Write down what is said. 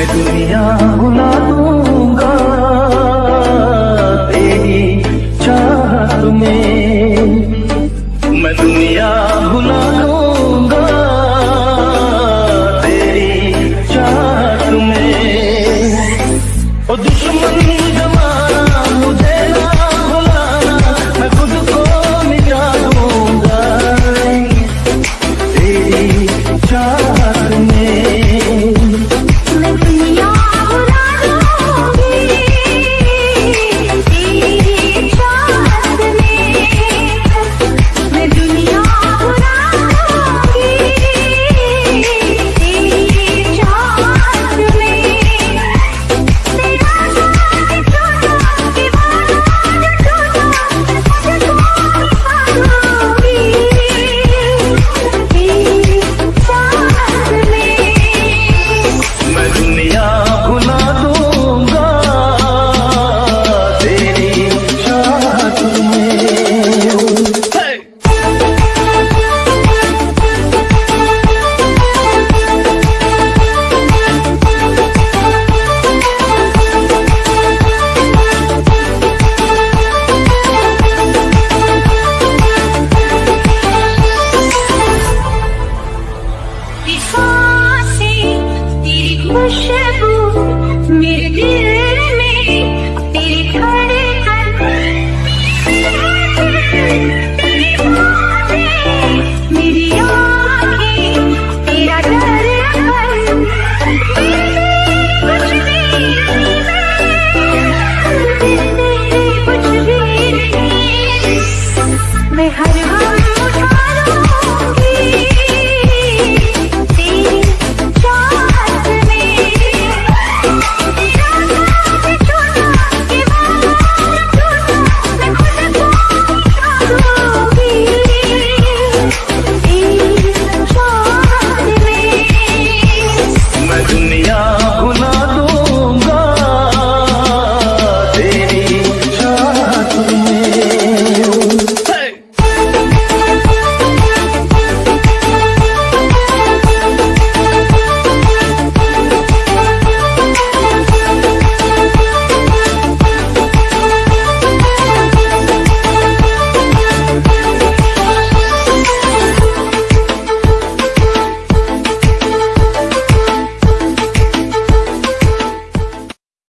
मैं दुनिया भुला दूँगा। तेरी चाहत में मैं दुनिया भुला दूँगा। तेरी चाहत में ओ दुश्मन how do you?